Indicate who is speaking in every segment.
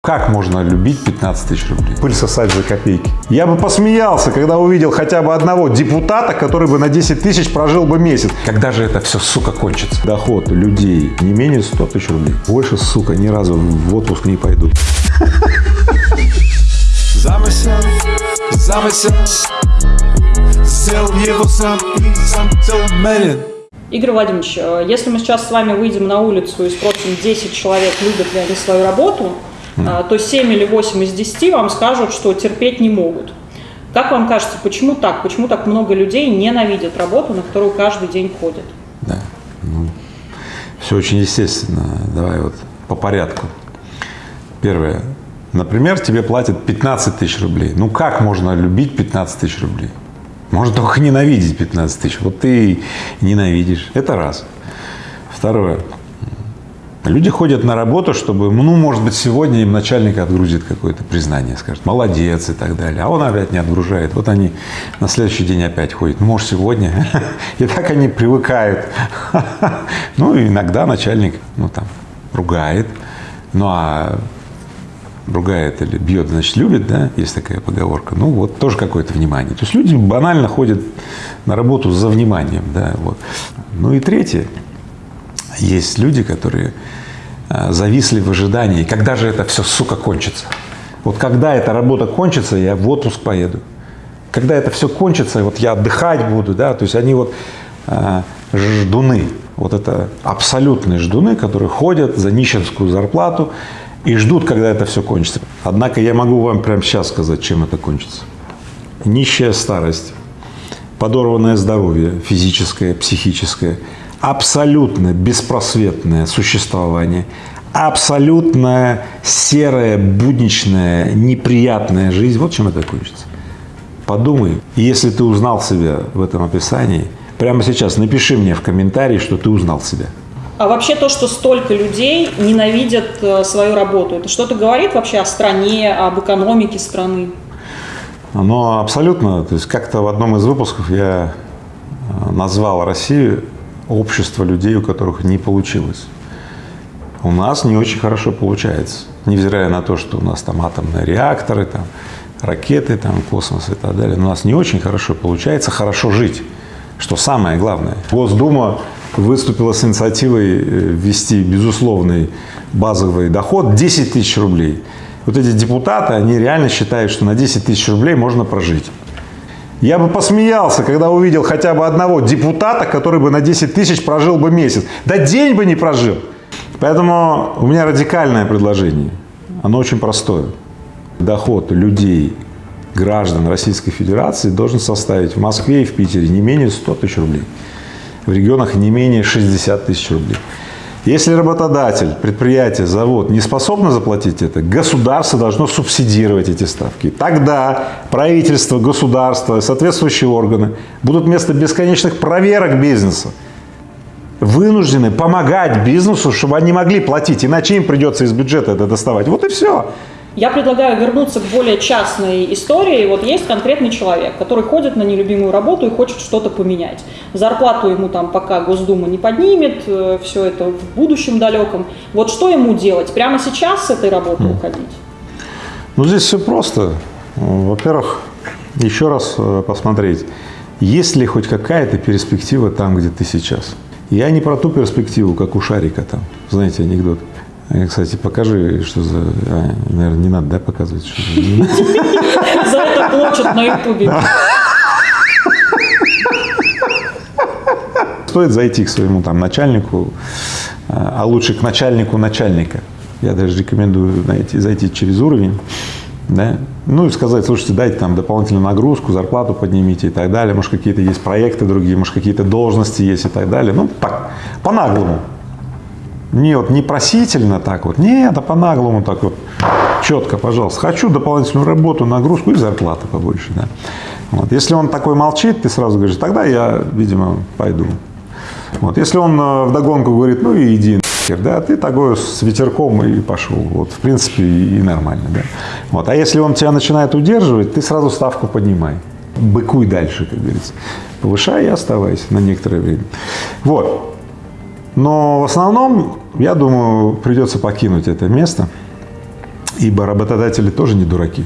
Speaker 1: Как можно любить 15 тысяч рублей? Пыль сосать за копейки. Я бы посмеялся, когда увидел хотя бы одного депутата, который бы на 10 тысяч прожил бы месяц. Когда же это все, сука, кончится? Доход людей не менее 100 тысяч рублей. Больше, сука, ни разу в отпуск не пойду.
Speaker 2: Замысел, замысел Сделал его сам и сам
Speaker 3: Игорь Владимирович, э, если мы сейчас с вами выйдем на улицу и спросим 10 человек, любят ли они свою работу. То 7 или 8 из 10 вам скажут, что терпеть не могут. Как вам кажется, почему так? Почему так много людей ненавидят работу, на которую каждый день ходят?
Speaker 1: Да, ну, все очень естественно. Давай вот по порядку. Первое. Например, тебе платят 15 тысяч рублей. Ну как можно любить 15 тысяч рублей? Можно только ненавидеть 15 тысяч. Вот ты ненавидишь. Это раз. Второе. Люди ходят на работу, чтобы, ну, может быть, сегодня им начальник отгрузит какое-то признание, скажет, молодец и так далее. А он опять не отгружает. Вот они на следующий день опять ходят. Ну, может, сегодня. И так они привыкают. Ну, иногда начальник, ну, там, ругает. Ну, а ругает или бьет, значит, любит, да, есть такая поговорка. Ну, вот тоже какое-то внимание. То есть люди банально ходят на работу за вниманием, да, вот. Ну и третье. Есть люди, которые зависли в ожидании, когда же это все, сука, кончится. Вот когда эта работа кончится, я в отпуск поеду. Когда это все кончится, вот я отдыхать буду, да, то есть они вот э, ждуны, вот это абсолютные ждуны, которые ходят за нищенскую зарплату и ждут, когда это все кончится. Однако я могу вам прямо сейчас сказать, чем это кончится. Нищая старость, подорванное здоровье физическое, психическое, абсолютно беспросветное существование, абсолютно серая, будничная, неприятная жизнь. Вот чем это кончится. Подумай, если ты узнал себя в этом описании, прямо сейчас напиши мне в комментарии, что ты узнал себя.
Speaker 3: А вообще то, что столько людей ненавидят э, свою работу, это что-то говорит вообще о стране, об экономике страны?
Speaker 1: Ну, абсолютно. То есть как-то в одном из выпусков я э, назвал Россию общество людей, у которых не получилось. У нас не очень хорошо получается, невзирая на то, что у нас там атомные реакторы, там, ракеты, там, космос и так далее. У нас не очень хорошо получается хорошо жить, что самое главное. Госдума выступила с инициативой э, ввести безусловный базовый доход 10 тысяч рублей. Вот эти депутаты, они реально считают, что на 10 тысяч рублей можно прожить. Я бы посмеялся, когда увидел хотя бы одного депутата, который бы на 10 тысяч прожил бы месяц. Да день бы не прожил. Поэтому у меня радикальное предложение. Оно очень простое. Доход людей, граждан Российской Федерации должен составить в Москве и в Питере не менее 100 тысяч рублей в регионах не менее 60 тысяч рублей. Если работодатель, предприятие, завод не способны заплатить это, государство должно субсидировать эти ставки. Тогда правительство, государство, соответствующие органы будут вместо бесконечных проверок бизнеса вынуждены помогать бизнесу, чтобы они могли платить, иначе им придется из бюджета это доставать. Вот и все.
Speaker 3: Я предлагаю вернуться к более частной истории. Вот есть конкретный человек, который ходит на нелюбимую работу и хочет что-то поменять. Зарплату ему там пока Госдума не поднимет, э, все это в будущем далеком. Вот что ему делать? Прямо сейчас с этой работы mm. уходить?
Speaker 1: Ну, здесь все просто. Во-первых, еще раз э, посмотреть, есть ли хоть какая-то перспектива там, где ты сейчас. Я не про ту перспективу, как у Шарика там, знаете, анекдот. Кстати, покажи, что за... А, наверное, не надо, да, показывать? Что
Speaker 3: за... за это плачут на ютубе.
Speaker 1: Стоит зайти к своему там начальнику, а лучше к начальнику начальника. Я даже рекомендую найти, зайти через уровень, да, ну и сказать, слушайте, дайте там дополнительную нагрузку, зарплату поднимите и так далее, может какие-то есть проекты другие, может какие-то должности есть и так далее, ну так, по-наглому, не вот не просительно так вот, нет, а по-наглому так вот, четко, пожалуйста. Хочу дополнительную работу, нагрузку и зарплату побольше, да. Вот. Если он такой молчит, ты сразу говоришь, тогда я, видимо, пойду. Вот. Если он э, вдогонку говорит, ну и иди нахер, да, ты такой с ветерком и пошел. Вот, в принципе, и нормально, да. Вот. А если он тебя начинает удерживать, ты сразу ставку поднимай. Быкуй дальше, как говорится. Повышай и оставайся на некоторое время. Вот. Но в основном, я думаю, придется покинуть это место. Ибо работодатели тоже не дураки.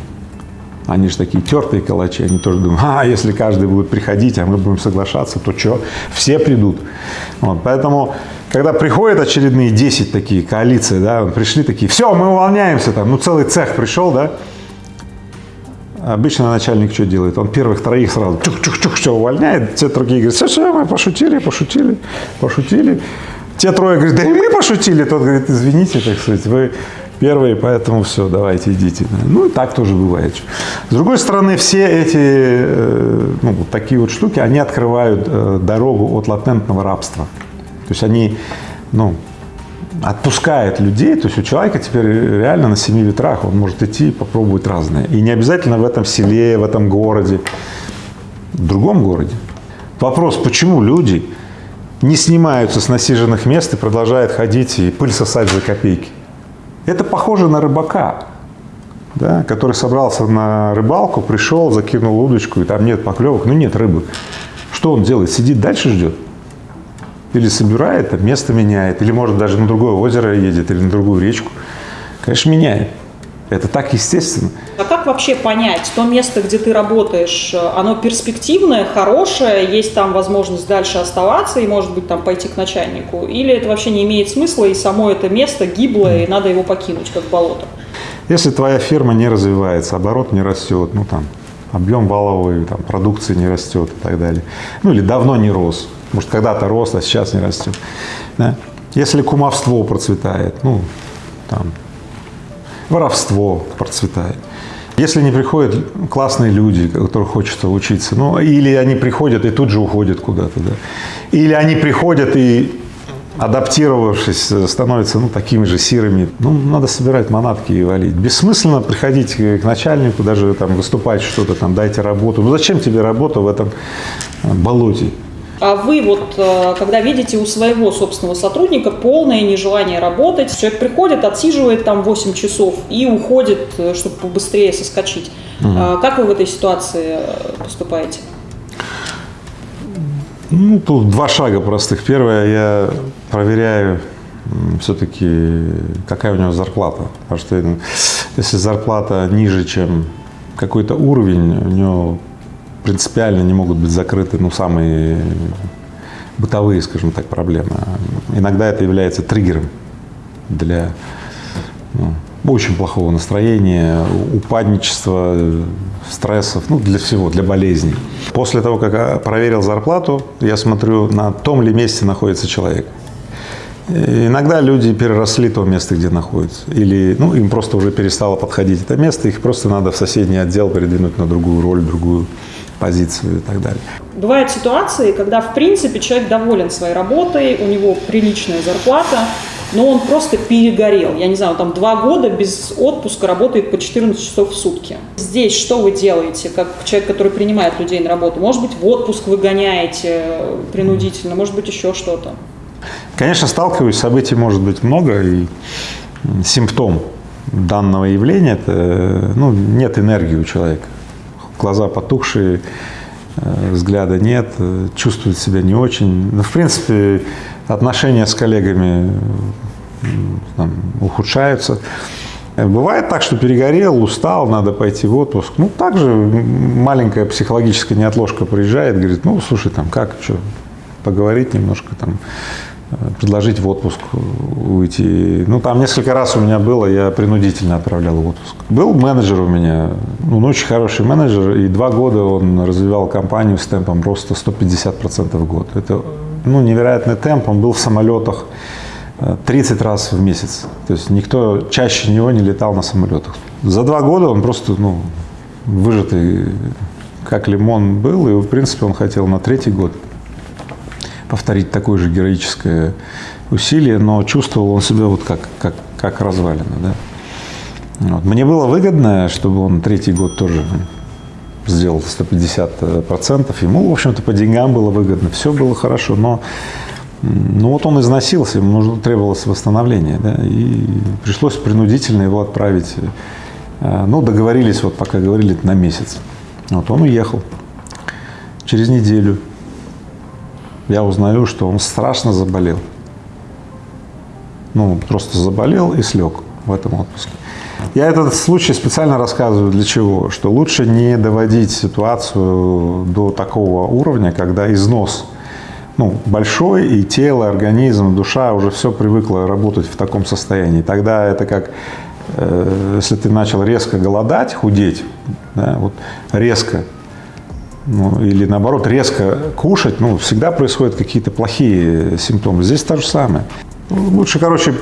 Speaker 1: Они же такие тертые калачи, они тоже думают, а, если каждый будет приходить, а мы будем соглашаться, то что, все придут. Вот, поэтому, когда приходят очередные 10 такие коалиции, да, пришли такие, все, мы увольняемся, там, ну целый цех пришел, да, Обычно начальник что делает? Он первых троих сразу чух-чух-чух, все увольняет, те другие говорят, все, все, мы пошутили, пошутили, пошутили. Те трое говорят, да и мы пошутили. Тот говорит, извините, так сказать, вы первые, поэтому все, давайте идите. Ну и так тоже бывает. С другой стороны, все эти э, ну, вот такие вот штуки, они открывают э, дорогу от латентного рабства. То есть они, ну, отпускает людей, то есть у человека теперь реально на семи ветрах, он может идти и попробовать разное. И не обязательно в этом селе, в этом городе, в другом городе. Вопрос, почему люди не снимаются с насиженных мест и продолжают ходить и пыль сосать за копейки? Это похоже на рыбака, да, который собрался на рыбалку, пришел, закинул удочку, и там нет поклевок, ну нет рыбы. Что он делает? Сидит дальше ждет? или собирает, место меняет, или может даже на другое озеро едет, или на другую речку. Конечно, меняет. Это так естественно.
Speaker 3: А как вообще понять, то место, где ты работаешь, оно перспективное, хорошее, есть там возможность дальше оставаться и, может быть, там пойти к начальнику? Или это вообще не имеет смысла, и само это место гиблое, и надо его покинуть, как болото?
Speaker 1: Если твоя фирма не развивается, оборот не растет, ну там, объем валовой там, продукции не растет и так далее, ну или давно не рос, может, когда-то рос, а сейчас не растет. Да? Если кумовство процветает, ну, там, воровство процветает. Если не приходят классные люди, которым хочется учиться, ну, или они приходят и тут же уходят куда-то, да. Или они приходят и, адаптировавшись, становятся, ну, такими же сирыми. Ну, надо собирать манатки и валить. Бессмысленно приходить к начальнику, даже там выступать что-то там, дайте работу. Ну, зачем тебе работа в этом болоте?
Speaker 3: А вы вот, э, когда видите у своего собственного сотрудника полное нежелание работать, человек приходит, отсиживает там 8 часов и уходит, э, чтобы побыстрее соскочить. Угу. Как вы в этой ситуации э, поступаете?
Speaker 1: Ну, тут два шага простых. Первое, я проверяю все-таки, какая у него зарплата. Потому что если зарплата ниже, чем какой-то уровень, у него принципиально не могут быть закрыты ну, самые бытовые, скажем так, проблемы. Иногда это является триггером для ну, очень плохого настроения, упадничества, стрессов, ну, для всего, для болезней. После того, как я проверил зарплату, я смотрю, на том ли месте находится человек. Иногда люди переросли то место, где находятся. Или ну, им просто уже перестало подходить это место, их просто надо в соседний отдел передвинуть на другую роль, другую позицию и так далее.
Speaker 3: Бывают ситуации, когда, в принципе, человек доволен своей работой, у него приличная зарплата, но он просто перегорел. Я не знаю, там два года без отпуска работает по 14 часов в сутки. Здесь что вы делаете, как человек, который принимает людей на работу? Может быть, в отпуск вы гоняете принудительно, может быть, еще что-то?
Speaker 1: Конечно, сталкиваюсь, событий может быть много, и симптом данного явления – это ну, нет энергии у человека глаза потухшие, э, взгляда нет, э, чувствует себя не очень. Ну, в принципе, отношения с коллегами там, ухудшаются. Бывает так, что перегорел, устал, надо пойти в отпуск. Ну, также маленькая психологическая неотложка приезжает, говорит, ну, слушай, там, как, что, поговорить немножко, там, предложить в отпуск уйти. Ну, там несколько раз у меня было, я принудительно отправлял в отпуск. Был менеджер у меня, ну, он очень хороший менеджер, и два года он развивал компанию с темпом роста 150% в год. Это, ну, невероятный темп, он был в самолетах 30 э, раз в месяц. То есть никто чаще него не летал на самолетах. За два года он просто, ну, выжатый, как лимон был, и, в принципе, он хотел на третий год повторить такое же героическое усилие, но чувствовал он себя вот как, как, как развалина. Да? Вот. Мне было выгодно, чтобы он третий год тоже сделал 150 процентов. Ему, в общем-то, по деньгам было выгодно, все было хорошо, но ну вот он износился, ему нужно, требовалось восстановление, да, и пришлось принудительно его отправить. Э, ну, договорились, вот пока говорили, на месяц. Вот он уехал. Через неделю я узнаю, что он страшно заболел. Ну, просто заболел и слег в этом отпуске. Я этот случай специально рассказываю для чего? Что лучше не доводить ситуацию до такого уровня, когда износ ну, большой, и тело, организм, душа уже все привыкло работать в таком состоянии. Тогда это как, э, если ты начал резко голодать, худеть, да, вот резко, ну, или наоборот резко кушать, ну, всегда происходят какие-то плохие симптомы. Здесь то же самое. Лучше, короче,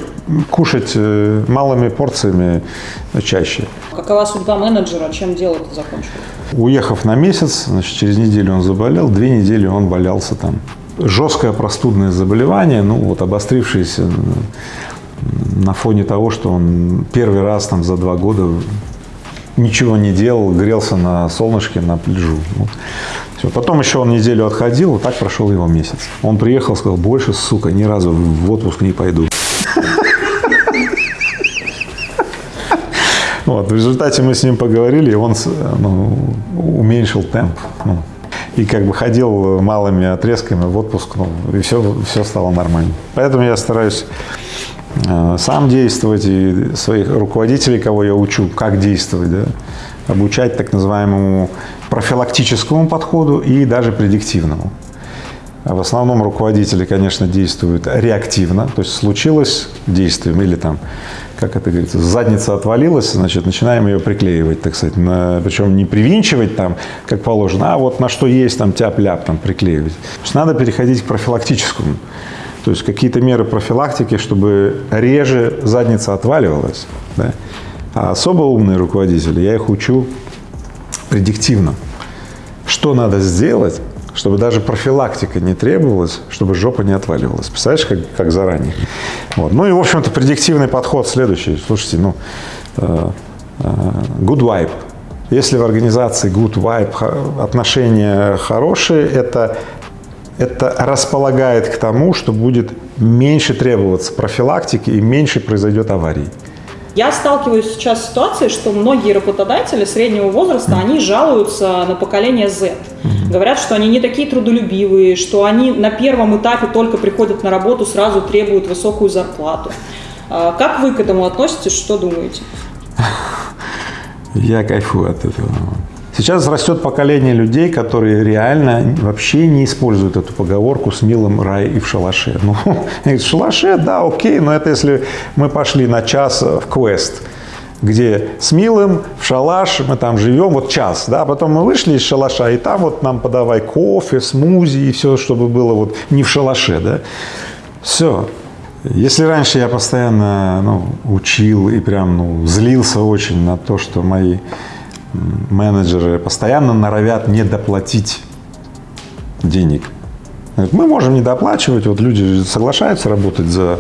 Speaker 1: кушать э, малыми порциями чаще.
Speaker 3: Какова судьба менеджера, чем дело это закончилось?
Speaker 1: Уехав на месяц, значит, через неделю он заболел, две недели он валялся там. Жесткое простудное заболевание, ну вот обострившееся на фоне того, что он первый раз там за два года ничего не делал, грелся на солнышке, на пляжу. Вот. Все. Потом еще он неделю отходил, вот так прошел его месяц. Он приехал, сказал, больше, сука, ни разу в отпуск не пойду. Вот, в результате мы с ним поговорили, и он ну, уменьшил темп. Ну, и как бы ходил малыми отрезками в отпуск, ну, и все, все стало нормально. Поэтому я стараюсь сам действовать и своих руководителей, кого я учу, как действовать, да, обучать так называемому профилактическому подходу и даже предиктивному. В основном руководители, конечно, действуют реактивно, то есть случилось действием или там, как это говорится, задница отвалилась, значит, начинаем ее приклеивать, так сказать, на, причем не привинчивать там, как положено, а вот на что есть там тяп-ляп там приклеивать. То есть надо переходить к профилактическому, то есть какие-то меры профилактики, чтобы реже задница отваливалась. Да? А особо умные руководители, я их учу предиктивно. Что надо сделать, чтобы даже профилактика не требовалась, чтобы жопа не отваливалась. Представляешь, как, как заранее. Вот. Ну и, в общем-то, предиктивный подход следующий. Слушайте, ну, э, э, good vibe. Если в организации good vibe, отношения хорошие, это, это располагает к тому, что будет меньше требоваться профилактики и меньше произойдет аварий.
Speaker 3: Я сталкиваюсь сейчас с ситуацией, что многие работодатели среднего возраста, они жалуются на поколение Z. Говорят, что они не такие трудолюбивые, что они на первом этапе только приходят на работу, сразу требуют высокую зарплату. А как вы к этому относитесь, что думаете?
Speaker 1: Я кайфую от этого. Сейчас растет поколение людей, которые реально вообще не используют эту поговорку с милым рай и в шалаше. Ну, в шалаше, да, окей, но это если мы пошли на час в квест, где с милым в шалаш, мы там живем вот час, да, потом мы вышли из шалаша, и там вот нам подавай кофе, смузи и все, чтобы было вот не в шалаше, да. Все. Если раньше я постоянно ну, учил и прям ну, злился очень на то, что мои менеджеры постоянно норовят не доплатить денег. Мы можем не доплачивать, вот люди соглашаются работать за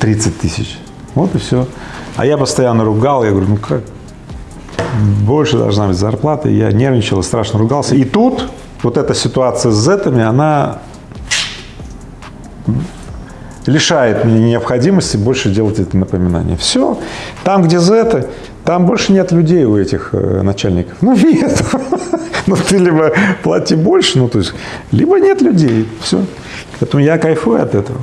Speaker 1: 30 э, тысяч, вот и все. А я постоянно ругал, я говорю, ну как, больше должна быть зарплата, я нервничал, страшно ругался. И тут вот эта ситуация с зетами, она лишает меня необходимости больше делать это напоминание. Все, там, где зеты, там больше нет людей у этих э, начальников. Ну, нет. Ну, ты либо плати больше, ну, то есть, либо нет людей. Все. Поэтому я кайфую от этого.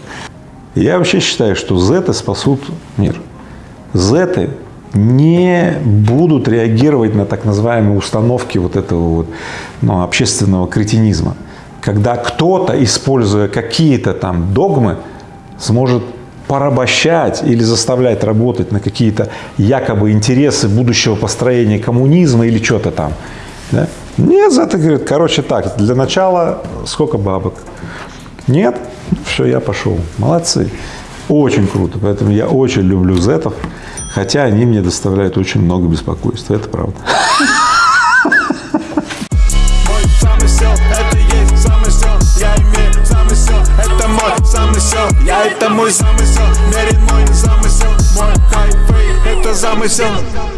Speaker 1: Я вообще считаю, что зеты спасут мир. Зеты не будут реагировать на так называемые установки вот этого вот, ну, общественного кретинизма. Когда кто-то, используя какие-то там догмы, сможет порабощать или заставлять работать на какие-то якобы интересы будущего построения коммунизма или что-то там. Да? Нет, за говорит, короче так, для начала сколько бабок? Нет? Все, я пошел. Молодцы. Очень круто. Поэтому я очень люблю зетов, хотя они мне доставляют очень много беспокойства. Это правда.
Speaker 2: Это мой замысел. Мерен мой замысел. Мой хайфей, это замысел